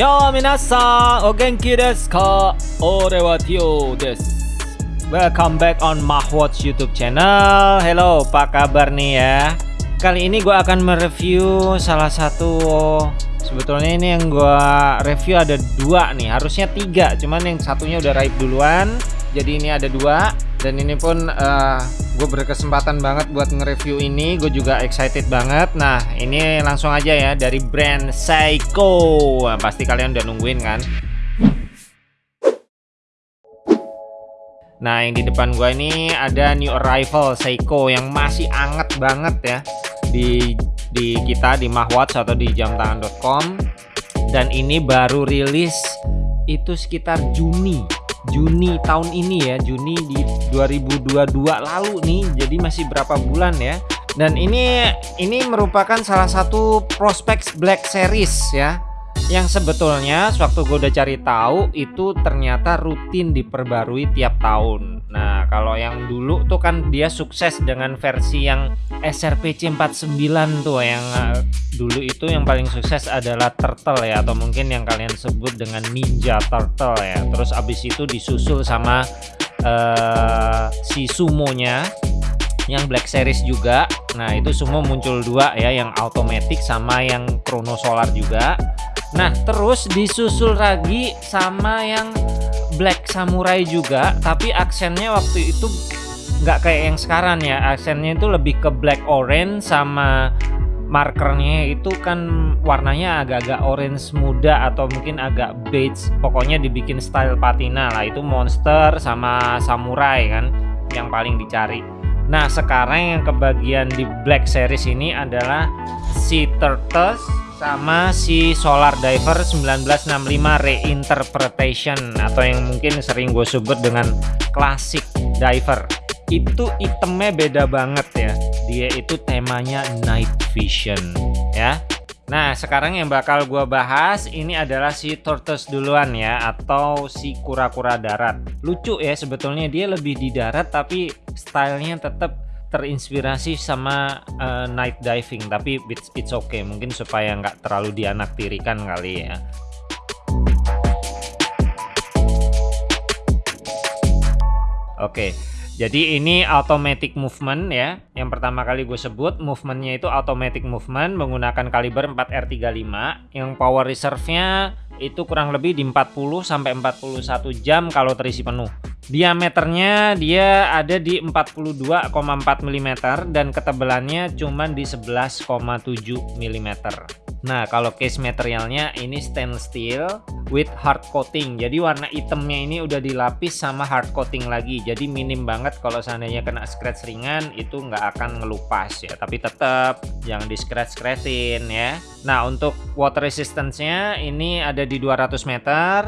Yo minasan, o genki desu ka? Ore wa. Welcome back on Mahwatch YouTube channel. Hello, apa kabar nih ya? Kali ini gue akan mereview salah satu sebetulnya ini yang gue review ada dua nih, harusnya tiga, cuman yang satunya udah raib duluan. Jadi ini ada dua dan ini pun uh, gue berkesempatan banget buat nge-review ini. Gue juga excited banget. Nah ini langsung aja ya dari brand Seiko pasti kalian udah nungguin kan? Nah yang di depan gue ini ada new arrival Seiko yang masih anget banget ya di di kita di Mahwatch atau di jamtangan.com dan ini baru rilis itu sekitar Juni Juni tahun ini ya Juni di 2022 lalu nih jadi masih berapa bulan ya. Dan ini ini merupakan salah satu prospek Black Series ya yang sebetulnya sewaktu gue udah cari tahu itu ternyata rutin diperbarui tiap tahun nah kalau yang dulu tuh kan dia sukses dengan versi yang SRPC 49 tuh. Yang uh, dulu itu yang paling sukses adalah turtle ya atau mungkin yang kalian sebut dengan ninja turtle ya. Terus abis itu disusul sama uh, si sumonya yang black series juga. Nah itu semua muncul dua ya yang automatic sama yang chrono solar juga. Nah terus disusul lagi sama yang black samurai juga tapi aksennya waktu itu nggak kayak yang sekarang ya. Aksennya itu lebih ke black orange sama markernya itu kan warnanya agak-agak orange muda atau mungkin agak beige. Pokoknya dibikin style patina lah. Itu monster sama samurai kan yang paling dicari. Nah sekarang yang kebagian di black series ini adalah si turtles sama si Solar Diver 1965 Reinterpretation atau yang mungkin sering gue sebut dengan Classic Diver. Itu itemnya beda banget ya. Dia itu temanya night vision ya. Nah sekarang yang bakal gue bahas ini adalah si tortoise duluan ya atau si kura-kura darat. Lucu ya sebetulnya dia lebih di darat tapi stylenya tetap terinspirasi sama uh, night diving tapi it's, it's okay. Mungkin supaya nggak terlalu dianaktirikan kali ya. Oke, jadi ini automatic movement ya. Yang pertama kali gue sebut movementnya itu automatic movement menggunakan kaliber 4R35 yang power reserve-nya itu kurang lebih di 40 sampai 41 jam kalau terisi penuh. Diameternya dia ada di 42,4 mm dan ketebalannya cuma di 11,7 mm. Nah, kalau case materialnya ini stainless steel with hard coating. Jadi warna hitamnya ini udah dilapis sama hard coating lagi. Jadi minim banget kalau seandainya kena scratch ringan itu nggak akan ngelupas ya. Tapi tetap jangan di scratch scratchin ya. Nah, untuk water resistance-nya ini ada di 200 meter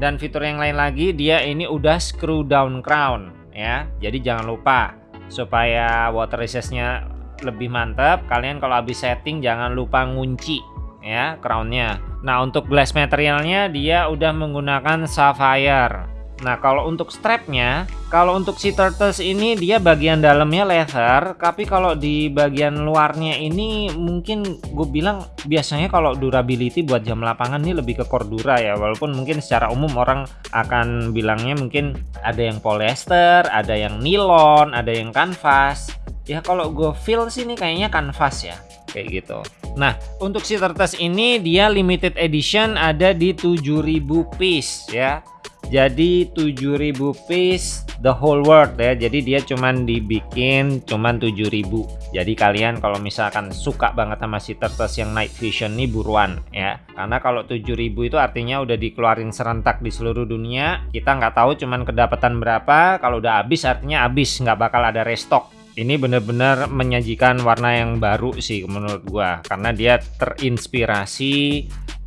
dan fitur yang lain lagi dia ini udah screw down crown ya. Jadi jangan lupa supaya water resistance-nya lebih mantap kalian kalau habis setting jangan lupa ngunci ya crownnya. Nah untuk glass materialnya dia udah menggunakan sapphire. Nah kalau untuk strapnya kalau untuk si turtles ini dia bagian dalamnya leather tapi kalau di bagian luarnya ini mungkin gue bilang biasanya kalau durability buat jam lapangan ini lebih ke cordura ya walaupun mungkin secara umum orang akan bilangnya mungkin ada yang polyester ada yang nilon ada yang kanvas ya kalau gue feel sih ini kayaknya kanvas ya kayak gitu. Nah untuk si tertas ini dia limited edition ada di 7000 piece ya. Jadi 7000 piece the whole world ya. Jadi dia cuman dibikin cuman 7000 jadi kalian kalau misalkan suka banget sama si tertas yang night vision nih buruan ya. Karena kalau 7000 itu artinya udah dikeluarin serentak di seluruh dunia. Kita nggak tahu cuman kedapatan berapa. Kalau udah habis artinya habis. Nggak bakal ada restock ini benar-benar menyajikan warna yang baru sih menurut gua karena dia terinspirasi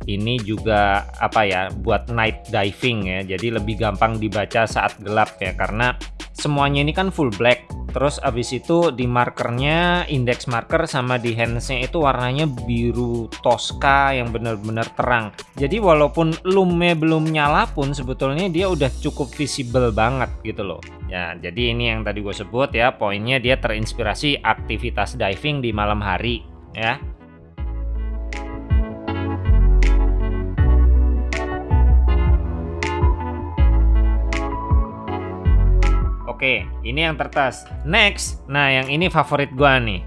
ini juga apa ya buat night diving ya. Jadi lebih gampang dibaca saat gelap ya karena semuanya ini kan full black. Terus abis itu di markernya index marker sama di handsnya itu warnanya biru Tosca yang benar-benar terang. Jadi walaupun lume belum nyala pun sebetulnya dia udah cukup visible banget gitu loh. Ya jadi ini yang tadi gue sebut ya poinnya dia terinspirasi aktivitas diving di malam hari ya Oke, ini yang tertas. Next, nah yang ini favorit gua nih.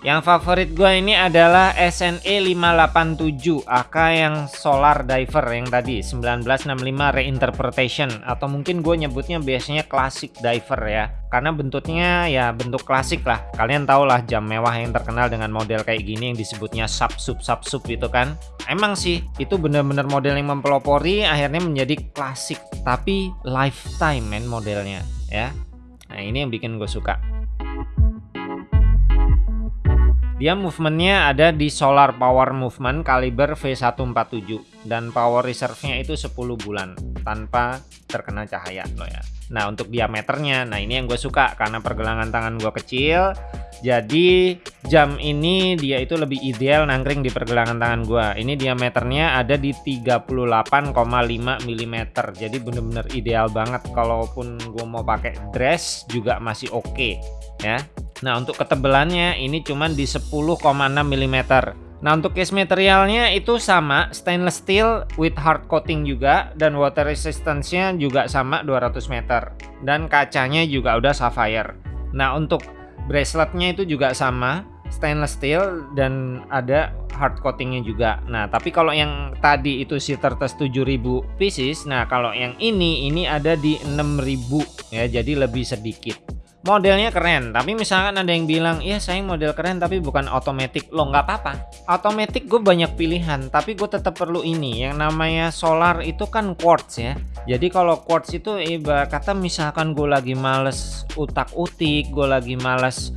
Yang favorit gue ini adalah SNE 587 AK yang Solar Diver yang tadi 1965 Reinterpretation. Atau mungkin gue nyebutnya biasanya Classic Diver ya. Karena bentuknya ya bentuk klasik lah. Kalian tau lah jam mewah yang terkenal dengan model kayak gini yang disebutnya sub sub sub sub itu kan. Emang sih itu bener-bener model yang mempelopori akhirnya menjadi klasik. Tapi lifetime men modelnya ya nah ini yang bikin gue suka dia movementnya ada di Solar Power Movement kaliber V147 dan power reserve-nya itu 10 bulan tanpa terkena cahaya loh ya. Nah untuk diameternya, nah ini yang gue suka karena pergelangan tangan gue kecil jadi jam ini dia itu lebih ideal nangkring di pergelangan tangan gue ini diameternya ada di 38,5 mm jadi bener-bener ideal banget. Kalaupun gue mau pakai dress juga masih oke okay, ya. Nah untuk ketebalannya ini cuma di 10,6 mm Nah untuk case materialnya itu sama stainless steel with hard coating juga dan water resistance-nya juga sama 200 meter. Dan kacanya juga udah sapphire. Nah untuk braceletnya itu juga sama stainless steel dan ada hard coatingnya juga. Nah tapi kalau yang tadi itu si tertes 7000 pieces, nah kalau yang ini ini ada di 6000 ya jadi lebih sedikit modelnya keren. Tapi misalkan ada yang bilang iya saya model keren tapi bukan otomatis lo nggak apa-apa. Otomatis gue banyak pilihan tapi gue tetap perlu ini yang namanya solar itu kan quartz ya. Jadi kalau quartz itu ibarat kata misalkan gue lagi males utak-utik gue lagi males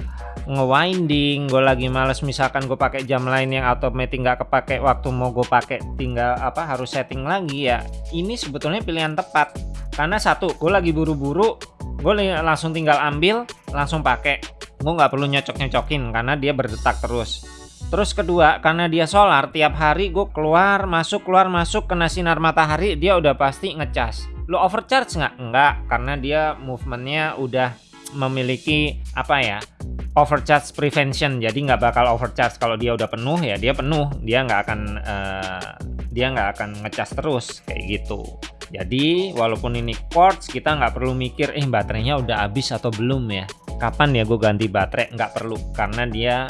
ngewinding gue lagi males misalkan gue pakai jam lain yang otomatis nggak kepake waktu mau gue pakai tinggal apa harus setting lagi ya ini sebetulnya pilihan tepat karena satu gue lagi buru-buru gue langsung tinggal ambil langsung pakai. Gue nggak perlu nyocok-nyocokin karena dia berdetak terus. Terus kedua karena dia solar tiap hari gue keluar masuk keluar masuk kena sinar matahari dia udah pasti ngecas. Lo overcharge nggak? Enggak karena dia movementnya udah memiliki apa ya overcharge prevention. Jadi nggak bakal overcharge. Kalau dia udah penuh ya dia penuh. Dia nggak akan uh, dia nggak akan ngecas terus kayak gitu jadi walaupun ini quartz kita nggak perlu mikir eh baterainya udah habis atau belum ya. Kapan ya gue ganti baterai? Nggak perlu karena dia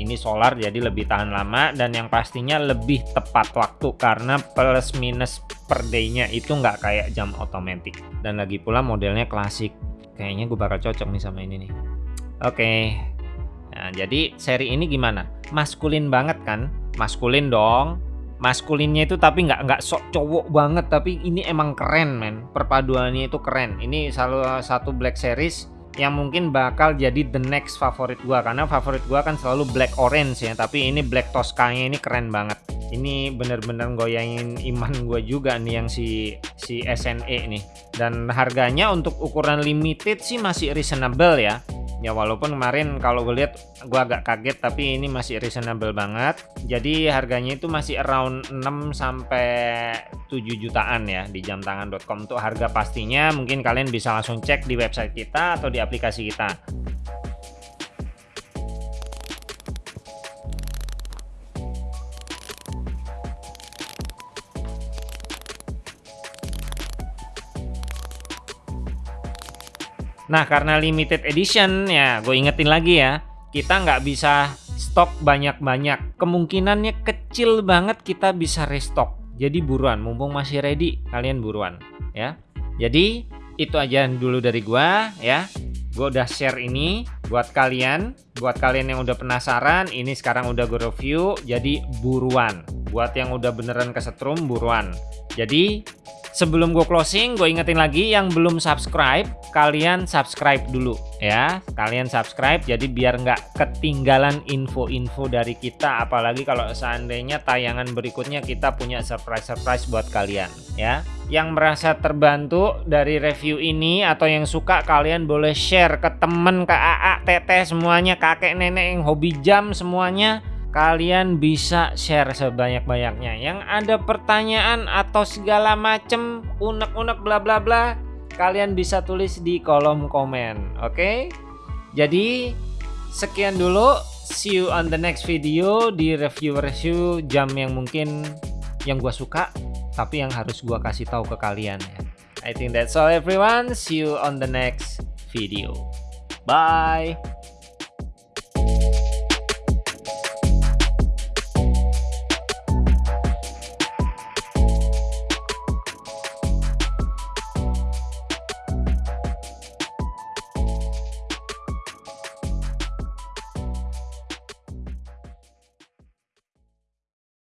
ini solar jadi lebih tahan lama dan yang pastinya lebih tepat waktu karena plus minus per day-nya itu nggak kayak jam otomatis. Dan lagi pula modelnya klasik. Kayaknya gue bakal cocok nih sama ini nih. Oke. Okay. nah jadi seri ini gimana? Maskulin banget kan? Maskulin dong maskulinnya itu tapi nggak nggak sok cowok banget tapi ini emang keren men. Perpaduannya itu keren. Ini salah satu black series yang mungkin bakal jadi the next favorit gua karena favorit gua kan selalu black orange ya tapi ini black Toscanya ini keren banget. Ini bener-bener goyangin iman gue juga nih yang si si SNE nih. Dan harganya untuk ukuran limited sih masih reasonable ya ya walaupun kemarin kalau gue lihat gue agak kaget tapi ini masih reasonable banget. Jadi harganya itu masih around 6 sampai 7 jutaan ya di jamtangan.com untuk harga pastinya mungkin kalian bisa langsung cek di website kita atau di aplikasi kita Nah karena limited edition ya gue ingetin lagi ya kita nggak bisa stok banyak-banyak. Kemungkinannya kecil banget kita bisa restock. Jadi buruan mumpung masih ready kalian buruan ya. Jadi itu aja dulu dari gua ya. Gue udah share ini buat kalian. Buat kalian yang udah penasaran ini sekarang udah gue review jadi buruan. Buat yang udah beneran kesetrum buruan. Jadi Sebelum gue closing, gue ingetin lagi yang belum subscribe, kalian subscribe dulu ya. Kalian subscribe jadi biar nggak ketinggalan info-info dari kita. Apalagi kalau seandainya tayangan berikutnya kita punya surprise-surprise buat kalian ya. Yang merasa terbantu dari review ini atau yang suka kalian boleh share ke temen, ke AA, teteh semuanya, kakek, nenek yang hobi jam semuanya kalian bisa share sebanyak-banyaknya yang ada pertanyaan atau segala macem unek-unek bla bla bla kalian bisa tulis di kolom komen oke okay? jadi sekian dulu see you on the next video di review-review jam yang mungkin yang gua suka tapi yang harus gua kasih tahu ke kalian I think that's all everyone see you on the next video. Bye!